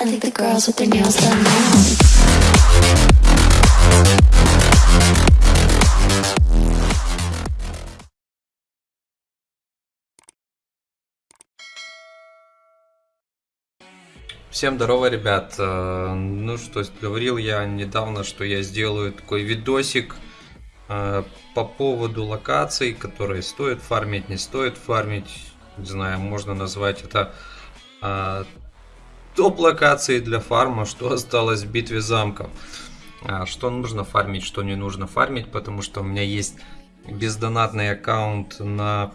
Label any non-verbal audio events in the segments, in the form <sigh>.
I think the girls with their nails done now. Всем здорово, ребят. Э, Ну что, говорил я недавно, что я сделаю такой видосик э, по поводу локаций, которые стоит фармить, не стоит фармить. Не знаю, можно назвать это э, топ локации для фарма, что осталось в битве замков. А, Что нужно фармить, что не нужно фармить, потому что у меня есть бездонатный аккаунт на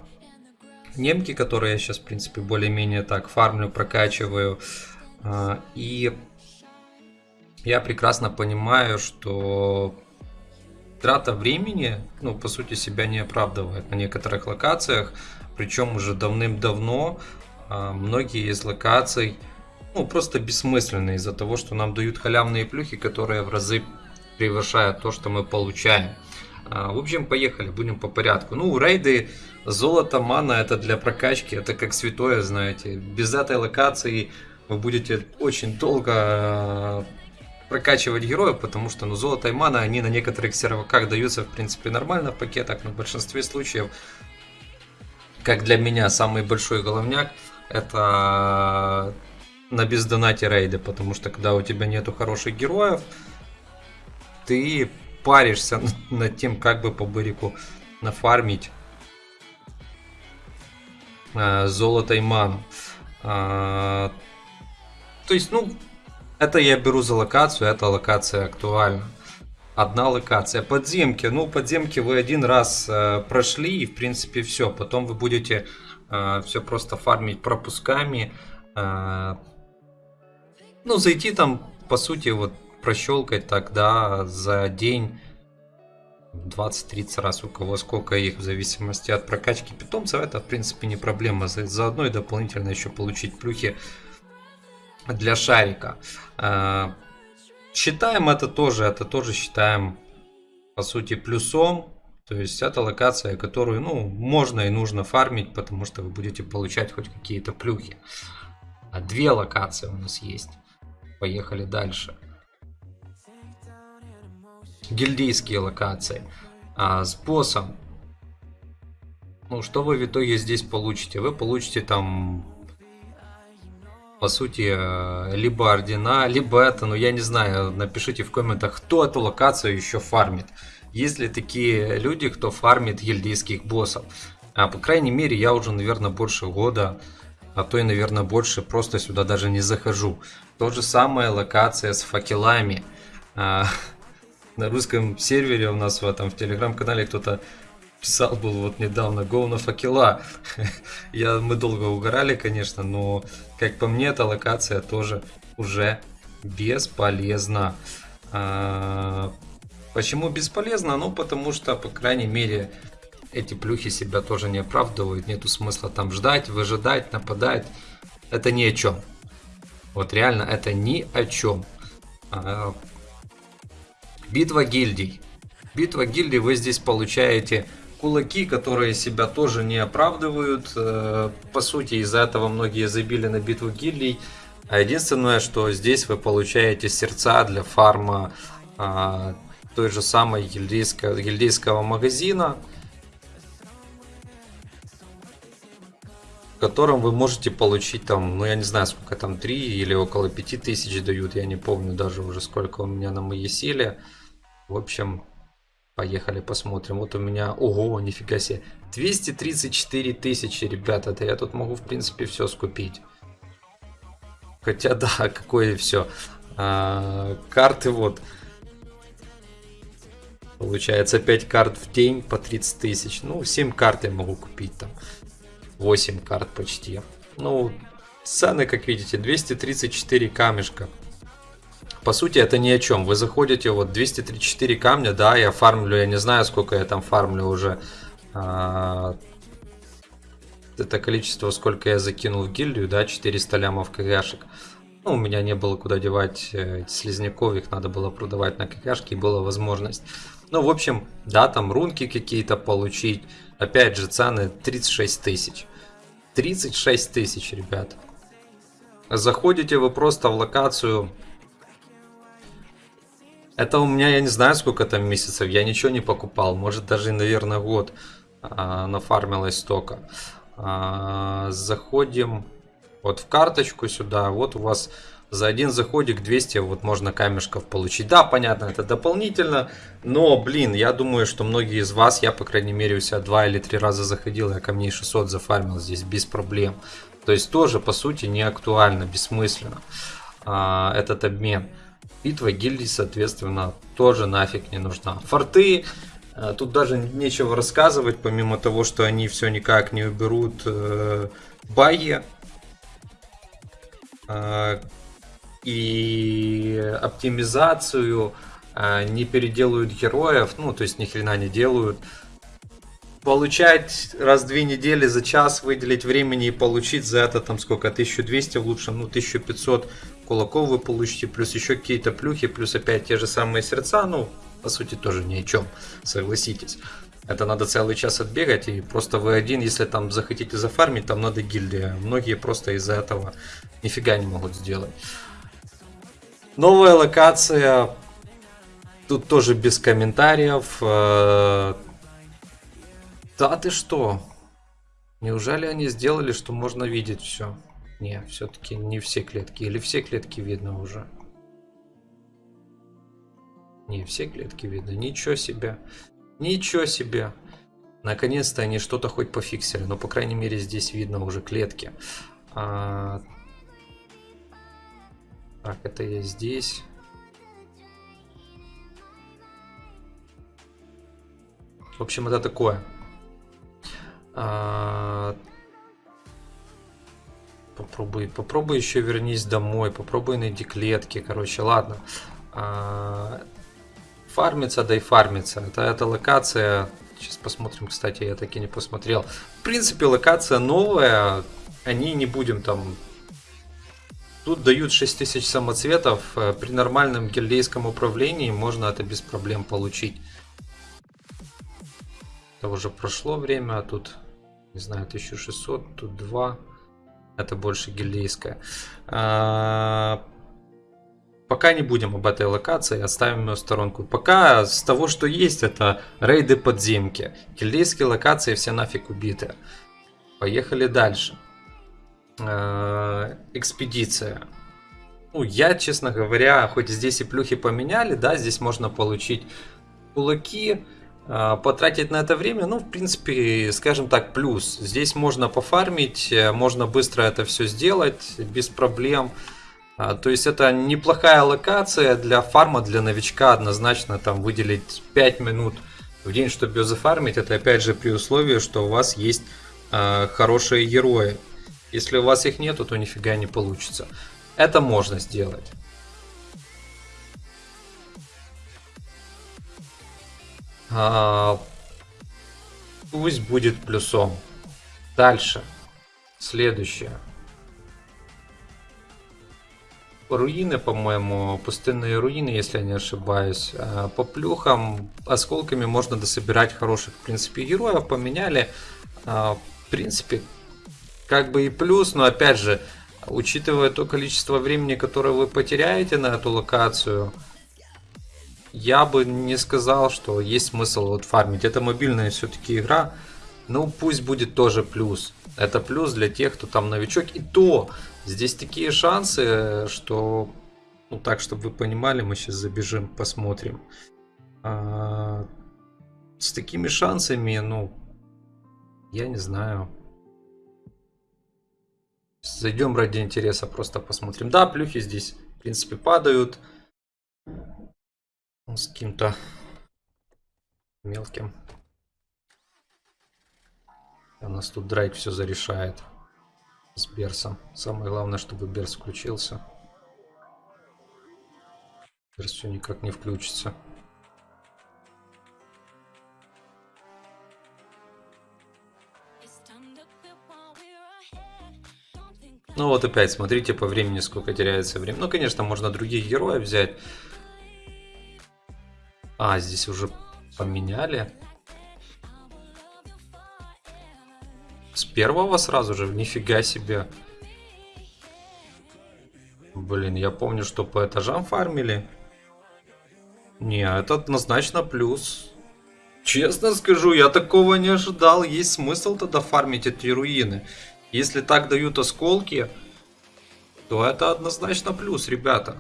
немки, которые я сейчас, в принципе, более-менее так фармлю, прокачиваю. А, И я прекрасно понимаю, что трата времени, ну, по сути, себя не оправдывает на некоторых локациях. Причем уже давным-давно а, многие из локаций, ну, просто бессмысленны из-за того, что нам дают халявные плюхи, которые в разы превышают то, что мы получаем. А, В общем, поехали, будем по порядку. Ну, рейды, золото, мана, это для прокачки, это как святое, знаете. Без этой локации вы будете очень долго э, прокачивать героев, потому что ну, золото и мана, они на некоторых серваках даются, в принципе, нормально в пакетах, но в большинстве случаев, как для меня, самый большой головняк, это на бездонате рейды, потому что когда у тебя нету хороших героев, ты паришься над тем, как бы по бырику нафармить э, золото и ману. А, то есть, ну, это я беру за локацию, эта локация актуальна. Одна локация. Подземки. Ну, подземки вы один раз э, прошли, и в принципе все. Потом вы будете э, все просто фармить пропусками. Э, ну, зайти там, по сути, вот прощелкать тогда за день 20-30 раз у кого сколько их в зависимости от прокачки питомцев это в принципе не проблема. За, заодно и дополнительно еще получить плюхи для шарика. А, считаем это тоже это тоже считаем по сути плюсом. То есть это локация которую ну можно и нужно фармить потому что вы будете получать хоть какие-то плюхи. А две локации у нас есть поехали дальше гильдейские локации. А с боссом, ну что вы в итоге здесь получите? Вы получите там, по сути, э, либо ордена, либо это, ну я не знаю, напишите в комментах, кто эту локацию еще фармит. Есть ли такие люди, кто фармит гильдейских боссов? А, по крайней мере, я уже, наверное, больше года, а то и, наверное, больше просто сюда даже не захожу. То же самое локация с факелами. А, <laughs> на русском сервере у нас в этом в телеграм-канале кто-то писал был вот недавно Go на факела. <laughs> Я, мы долго угорали, конечно, но как по мне, эта локация тоже уже бесполезна. А, почему бесполезна? Ну, потому что, по крайней мере, эти плюхи себя тоже не оправдывают. Нету смысла там ждать, выжидать, нападать. Это ни о чем. Вот реально, это ни о чем. А, Битва гильдий. Битва гильдий вы здесь получаете кулаки, которые себя тоже не оправдывают. Э, по сути, из-за этого многие забили на битву гильдий. А единственное, что здесь вы получаете сердца для фарма а, той же самой гильдейского, гильдейского магазина. Котором вы можете получить там, ну я не знаю сколько там, 3 или около 5 тысяч дают, я не помню даже уже сколько у меня на моей силе. В общем, поехали посмотрим. Вот у меня, ого, нифига себе, 234 тысячи, ребята, это я тут могу в принципе все скупить. Хотя да, <laughs> какое все. А, карты вот. Получается 5 карт в день по 30 тысяч. Ну, 7 карт я могу купить там. 8 карт почти. Ну, цены, как видите, 234 камешка. По сути, это ни о чем. Вы заходите, вот 234 камня, да, я фармлю, я не знаю, сколько я там фармлю уже. А, это количество, сколько я закинул в гильдию, да, 400 лямов кгшек. Ну, у меня не было куда девать э, слизняков, их надо было продавать на кгшки, и была возможность. Ну, в общем, да, там рунки какие-то получить. Опять же, цены 36 тысяч. 36 тысяч, ребят. Заходите вы просто в локацию. Это у меня, я не знаю, сколько там месяцев, я ничего не покупал. Может даже, наверное, год а, нафармилось столько. А, заходим вот в карточку сюда. Вот у вас за один заходик 200 вот можно камешков получить. Да, понятно, это дополнительно, но, блин, я думаю, что многие из вас, я, по крайней мере, у себя два или три раза заходил, я камней 600 зафармил здесь без проблем. То есть тоже, по сути, не актуально, бессмысленно а, этот обмен. Битва гильдии, соответственно, тоже нафиг не нужна. Форты, а, тут даже нечего рассказывать, помимо того, что они все никак не уберут э, баги. Э, и оптимизацию, а, не переделают героев, ну, то есть ни хрена не делают. Получать раз в две недели за час выделить времени и получить за это там сколько, 1200 в лучшем, ну 1500 кулаков вы получите, плюс еще какие-то плюхи, плюс опять те же самые сердца, ну, по сути, тоже ни о чем, согласитесь. Это надо целый час отбегать, и просто вы один, если там захотите зафармить, там надо гильдия. Многие просто из-за этого нифига не могут сделать. Новая локация. Тут тоже без комментариев. Э, да ты что? Неужели они сделали, что можно видеть все? Не, все-таки не все клетки. Или все клетки видно уже? Не, все клетки видно. Ничего себе. Ничего себе. Наконец-то они что-то хоть пофиксили. Но, по крайней мере, здесь видно уже клетки. А, так, это я здесь. В общем, это такое. А... Попробуй, попробуй еще вернись домой, попробуй найди клетки, короче, ладно. А... Фармится, да и фармится. Это, это локация, сейчас посмотрим, кстати, я таки не посмотрел. В принципе, локация новая, о ней не будем там Тут дают 6000 самоцветов. Э, при нормальном гильдейском управлении можно это без проблем получить. Это уже прошло время, а тут, не знаю, 1600, тут 2. Это больше гильдейская. Пока не будем об этой локации, оставим ее в сторонку. Пока с того, что есть, это рейды подземки. Гильдейские локации все нафиг убиты. Поехали дальше. Э, экспедиция. Ну, я, честно говоря, хоть здесь и плюхи поменяли, да, здесь можно получить кулаки, э, потратить на это время, ну, в принципе, скажем так, плюс. Здесь можно пофармить, э, можно быстро это все сделать без проблем. То есть это неплохая локация для фарма, для новичка однозначно там выделить 5 минут в день, чтобы ее зафармить. Это опять же при условии, что у вас есть хорошие герои. Если у вас их нету, то нифига не получится. Это можно сделать. А, пусть будет плюсом. Дальше. Следующее. Руины, по-моему, пустынные руины, если я не ошибаюсь. А, по плюхам, осколками можно дособирать хороших, в принципе, героев. Поменяли. А, в принципе, как бы и плюс, но опять же, учитывая то количество времени, которое вы потеряете на эту локацию, я бы не сказал, что есть смысл вот фармить. Это мобильная все-таки игра, ну пусть будет тоже плюс. Это плюс для тех, кто там новичок. И то, здесь такие шансы, что... Ну так, чтобы вы понимали, мы сейчас забежим, посмотрим. А, с такими шансами, ну, я не знаю. Зайдем ради интереса, просто посмотрим. Да, плюхи здесь, в принципе, падают. С каким-то мелким. У нас тут Драйк все зарешает с Берсом. Самое главное, чтобы Берс включился. Берс все никак не включится. Ну вот опять, смотрите по времени, сколько теряется время. Ну, конечно, можно других героев взять. А, здесь уже поменяли. Первого сразу же? Нифига себе. Блин, я помню, что по этажам фармили. Не, это однозначно плюс. Честно скажу, я такого не ожидал. Есть смысл тогда фармить эти руины. Если так дают осколки, то это однозначно плюс, ребята.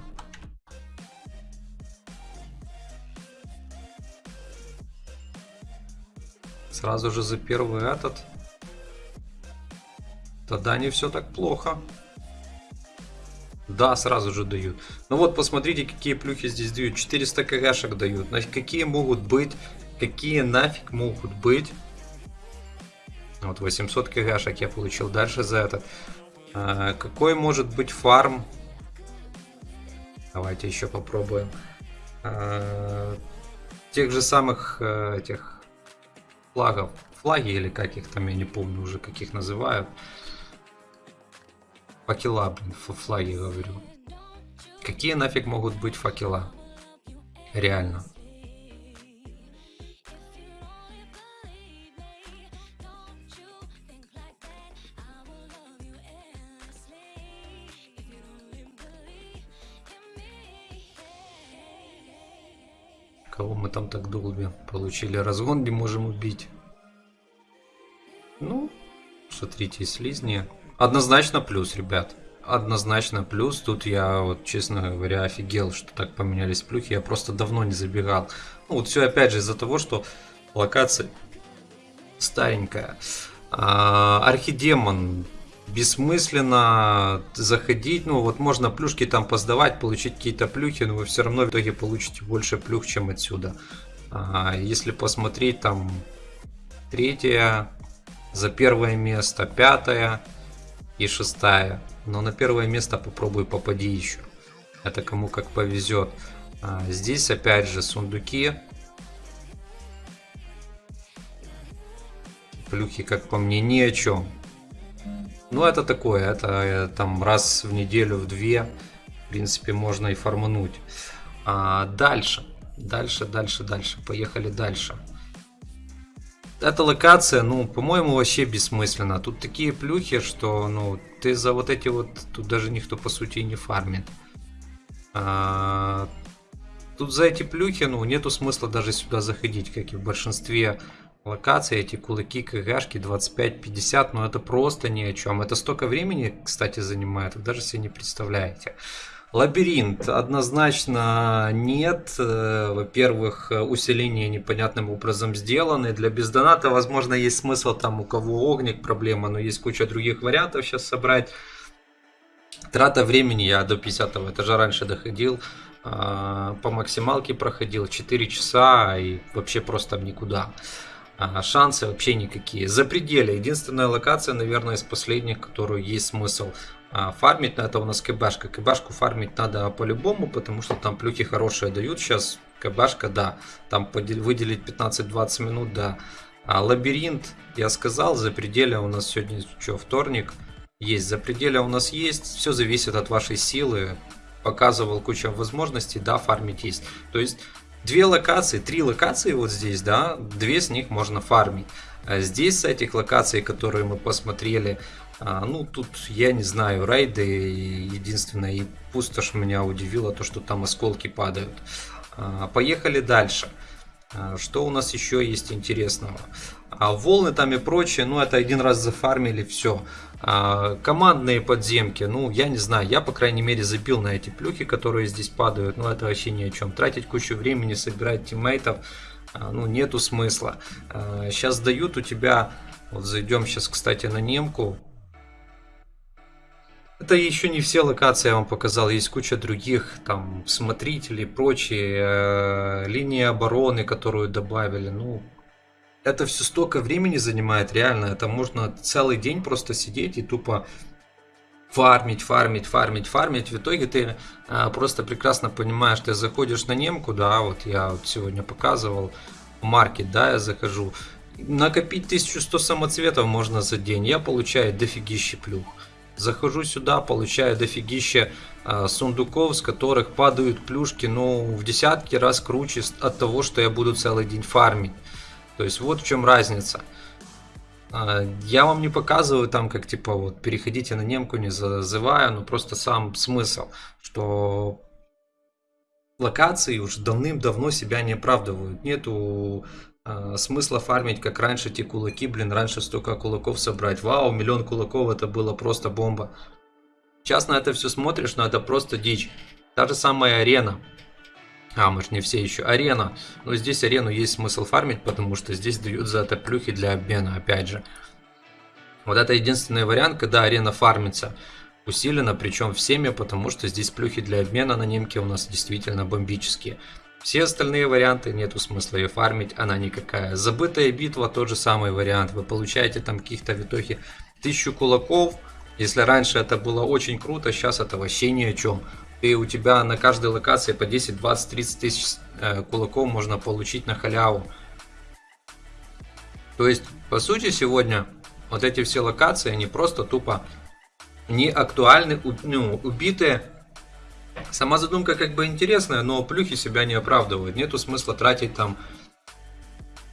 Сразу же за первый этот. Тогда не все так плохо. Да, сразу же дают. Ну вот, посмотрите, какие плюхи здесь дают. 400 кгшек дают. Какие могут быть, какие нафиг могут быть. Вот 800 кгшек я получил. Дальше за этот. А, какой может быть фарм? Давайте еще попробуем. А, тех же самых э, этих флагов. Флаги или как их там, я не помню уже, каких называют. Факела, блин, флаги говорю. Какие нафиг могут быть факела? Реально. Кого мы там так долбим? Получили разгон, где можем убить. Ну, смотрите, слизни. Однозначно плюс, ребят. Однозначно плюс. Тут я, вот, честно говоря, офигел, что так поменялись плюхи. Я просто давно не забегал. Ну, вот все опять же из-за того, что локация старенькая. А, архидемон бессмысленно заходить. Ну, вот можно плюшки там поздавать, получить какие-то плюхи, но вы все равно в итоге получите больше плюх, чем отсюда. А, если посмотреть, там третья за первое место, пятая и шестая. Но на первое место попробуй попади еще. Это кому как повезет. А, здесь опять же сундуки. Плюхи, как по мне, ни о чем. Ну, это такое, это э, там раз в неделю, в две, в принципе, можно и формануть. А, дальше, дальше, дальше, дальше, поехали дальше. Эта локация, ну, по-моему, вообще бессмысленна. Тут такие плюхи, что, ну, ты за вот эти вот, тут даже никто, по сути, не фармит. А, тут за эти плюхи, ну, нету смысла даже сюда заходить, как и в большинстве локаций, эти кулаки, КГшки 25-50, но это просто ни о чем. Это столько времени, кстати, занимает, вы даже себе не представляете. Лабиринт однозначно нет. Э, во-первых, усиление непонятным образом сделаны. Для бездоната, возможно, есть смысл там у кого огник проблема, но есть куча других вариантов сейчас собрать. Трата времени, я до 50 этажа раньше доходил, а, по максималке проходил 4 часа и вообще просто никуда. А, шансы вообще никакие. За пределы. Единственная локация, наверное, из последних, которую есть смысл а, фармить. Это у нас КБшка. КБшку фармить надо по-любому, потому что там плюхи хорошие дают. Сейчас КБшка, да. Там выделить 15-20 минут, да. А лабиринт, я сказал, за пределы у нас сегодня что, вторник. Есть, за пределы у нас есть. Все зависит от вашей силы. Показывал кучу возможностей, да, фармить есть. То есть две локации, три локации вот здесь, да, две с них можно фармить. А здесь с этих локаций, которые мы посмотрели, а, ну тут я не знаю, рейды единственное, и пустошь меня удивило то, что там осколки падают. А, поехали дальше. А, что у нас еще есть интересного? Волны там и прочее, ну это один раз зафармили, все. Командные подземки, ну я не знаю, я по крайней мере забил на эти плюхи, которые здесь падают, ну это вообще ни о чем. Тратить кучу времени, собирать тиммейтов, ну нету смысла. Сейчас дают у тебя, вот зайдем сейчас кстати на немку, это еще не все локации я вам показал, есть куча других, там, смотрителей, прочие, э, линии обороны, которую добавили, ну, это все столько времени занимает, реально, это можно целый день просто сидеть и тупо фармить, фармить, фармить, фармить. В итоге ты а, просто прекрасно понимаешь, ты заходишь на немку, да, вот я вот сегодня показывал, маркет, да, я захожу. Накопить 1100 самоцветов можно за день, я получаю дофигища плюх. Захожу сюда, получаю дофигища э, сундуков, с которых падают плюшки, ну, в десятки раз круче от того, что я буду целый день фармить. То есть вот в чем разница. А, Я вам не показываю там, как типа вот переходите на немку, не зазываю, но просто сам смысл, что локации уже давным-давно себя не оправдывают. Нету э, смысла фармить, как раньше, те кулаки, блин, раньше столько кулаков собрать. Вау, миллион кулаков, это было просто бомба. Сейчас на это все смотришь, но это просто дичь. Та же самая арена. А, может не все еще. Арена. Но здесь арену есть смысл фармить, потому что здесь дают за это плюхи для обмена, опять же. Вот это единственный вариант, когда арена фармится усиленно, причем всеми, потому что здесь плюхи для обмена на немке у нас действительно бомбические. Все остальные варианты нету смысла ее фармить, она никакая. Забытая битва тот же самый вариант. Вы получаете там каких-то витохи тысячу кулаков. Если раньше это было очень круто, сейчас это вообще ни о чем и у тебя на каждой локации по 10, 20, 30 тысяч э, кулаков можно получить на халяву. То есть, по сути, сегодня вот эти все локации, они просто тупо не актуальны, ну, убитые. Сама задумка как бы интересная, но плюхи себя не оправдывают. Нету смысла тратить там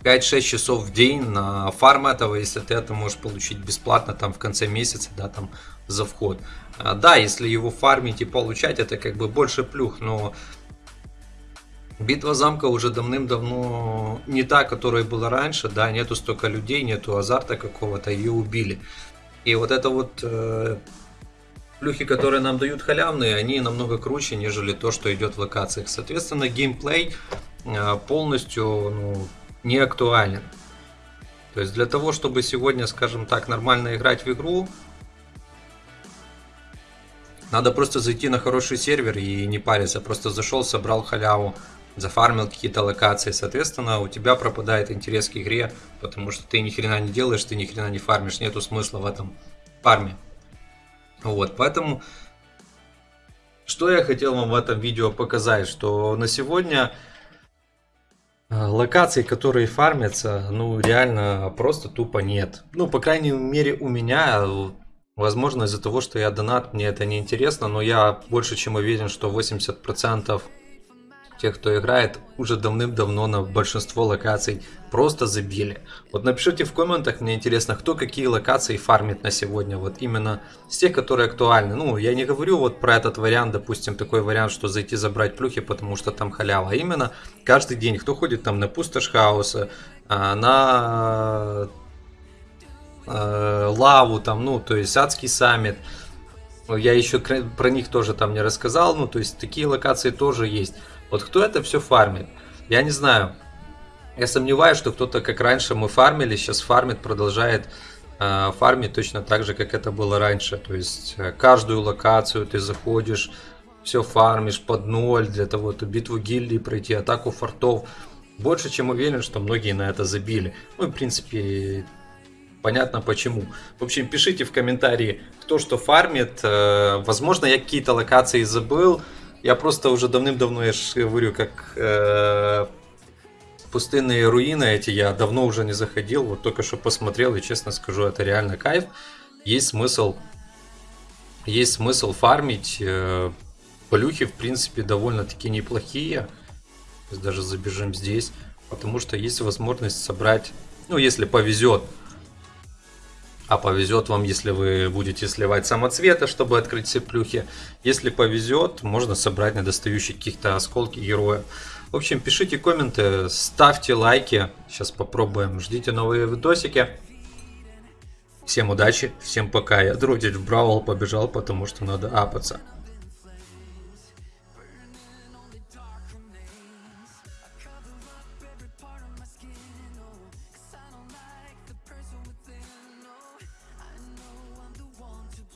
5-6 часов в день на фарм этого, если ты это можешь получить бесплатно там в конце месяца, да, там за вход. А, да, если его фармить и получать, это как бы больше плюх, но битва замка уже давным-давно не та, которая была раньше, да, нету столько людей, нету азарта какого-то, ее убили. И вот это вот э, плюхи, которые нам дают халявные, они намного круче, нежели то, что идет в локациях. Соответственно, геймплей э, полностью ну, не актуален. То есть для того, чтобы сегодня, скажем так, нормально играть в игру, надо просто зайти на хороший сервер и не париться. Просто зашел, собрал халяву, зафармил какие-то локации. Соответственно, у тебя пропадает интерес к игре, потому что ты ни хрена не делаешь, ты ни хрена не фармишь. Нету смысла в этом фарме. Вот, поэтому... Что я хотел вам в этом видео показать, что на сегодня э, локаций, которые фармятся, ну реально просто тупо нет. Ну, по крайней мере, у меня Возможно, из-за того, что я донат, мне это не интересно, но я больше чем уверен, что 80% тех, кто играет, уже давным-давно на большинство локаций просто забили. Вот напишите в комментах, мне интересно, кто какие локации фармит на сегодня, вот именно с тех, которые актуальны. Ну, я не говорю вот про этот вариант, допустим, такой вариант, что зайти забрать плюхи, потому что там халява, а именно каждый день, кто ходит там на пустошь хаоса, а, на э, лаву, там, ну, то есть адский саммит. Я еще про них тоже там не рассказал, ну, то есть такие локации тоже есть. Вот кто это все фармит? Я не знаю. Я сомневаюсь, что кто-то, как раньше мы фармили, сейчас фармит, продолжает э, фармить точно так же, как это было раньше. То есть э, каждую локацию ты заходишь, все фармишь под ноль для того, чтобы битву гильдии пройти, атаку фортов. Больше чем уверен, что многие на это забили. Ну и в принципе понятно почему. В общем, пишите в комментарии, кто что фармит. Э, возможно, я какие-то локации забыл. Я просто уже давным-давно, я же говорю, как э, пустынные руины эти, я давно уже не заходил. Вот только что посмотрел, и честно скажу, это реально кайф. Есть смысл, есть смысл фармить. Э, плюхи, в принципе, довольно-таки неплохие. Даже забежим здесь. Потому что есть возможность собрать, ну, если повезет, а повезет вам, если вы будете сливать самоцветы, чтобы открыть все плюхи. Если повезет, можно собрать недостающие каких-то осколки героя. В общем, пишите комменты, ставьте лайки. Сейчас попробуем. Ждите новые видосики. Всем удачи, всем пока. Я дротить в Бравл побежал, потому что надо апаться.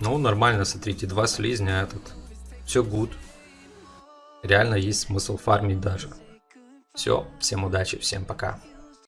Ну, нормально, смотрите, два слизня этот. Все гуд. Реально есть смысл фармить даже. Все, всем удачи, всем пока.